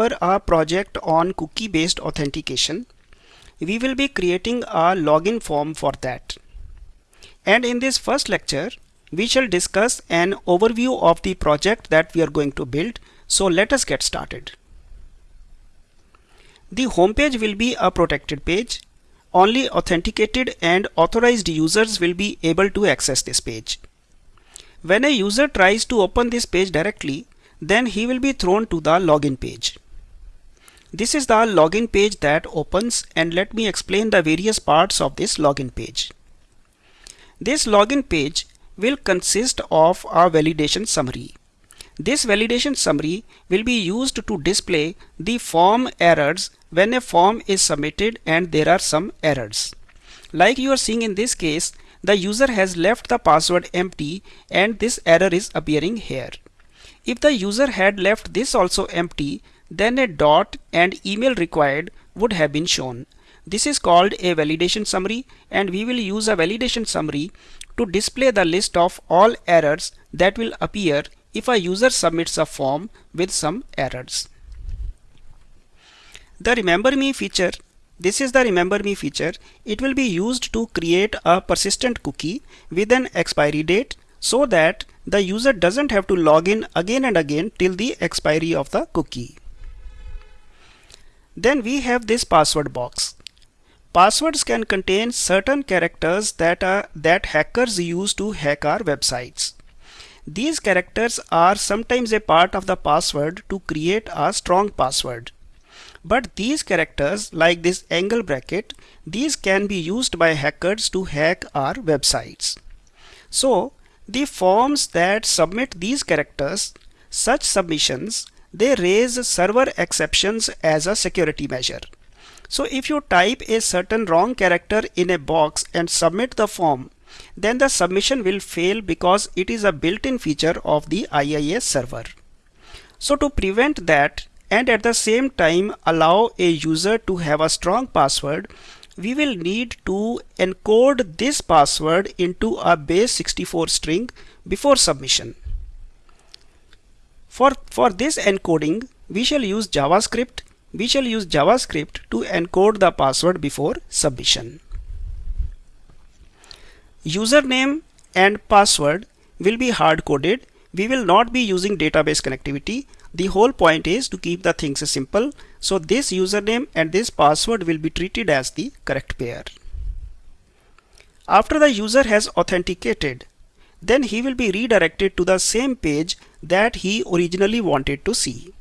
For our project on cookie based authentication, we will be creating a login form for that. And in this first lecture, we shall discuss an overview of the project that we are going to build. So let us get started. The home page will be a protected page. Only authenticated and authorized users will be able to access this page. When a user tries to open this page directly, then he will be thrown to the login page. This is the login page that opens and let me explain the various parts of this login page. This login page will consist of a validation summary. This validation summary will be used to display the form errors when a form is submitted and there are some errors. Like you are seeing in this case, the user has left the password empty and this error is appearing here. If the user had left this also empty, then a dot and email required would have been shown. This is called a validation summary and we will use a validation summary to display the list of all errors that will appear if a user submits a form with some errors. The remember me feature this is the remember me feature. It will be used to create a persistent cookie with an expiry date so that the user doesn't have to log in again and again till the expiry of the cookie. Then we have this password box. Passwords can contain certain characters that are that hackers use to hack our websites. These characters are sometimes a part of the password to create a strong password. But these characters like this angle bracket, these can be used by hackers to hack our websites. So the forms that submit these characters, such submissions, they raise server exceptions as a security measure. So if you type a certain wrong character in a box and submit the form, then the submission will fail because it is a built-in feature of the IIS server. So to prevent that, and at the same time allow a user to have a strong password, we will need to encode this password into a base 64 string before submission. For, for this encoding, we shall use JavaScript. We shall use JavaScript to encode the password before submission. Username and password will be hard coded. We will not be using database connectivity the whole point is to keep the things simple. So this username and this password will be treated as the correct pair. After the user has authenticated, then he will be redirected to the same page that he originally wanted to see.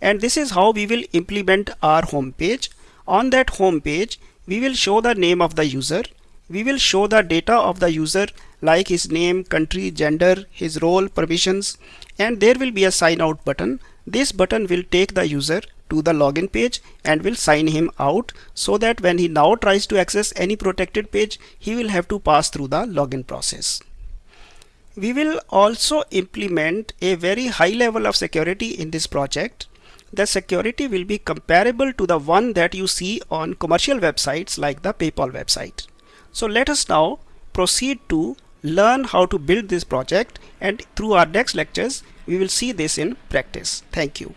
And this is how we will implement our home page. On that home page, we will show the name of the user. We will show the data of the user like his name, country, gender, his role, permissions, and there will be a sign out button. This button will take the user to the login page and will sign him out so that when he now tries to access any protected page, he will have to pass through the login process. We will also implement a very high level of security in this project. The security will be comparable to the one that you see on commercial websites like the PayPal website. So let us now proceed to learn how to build this project and through our next lectures we will see this in practice. Thank you.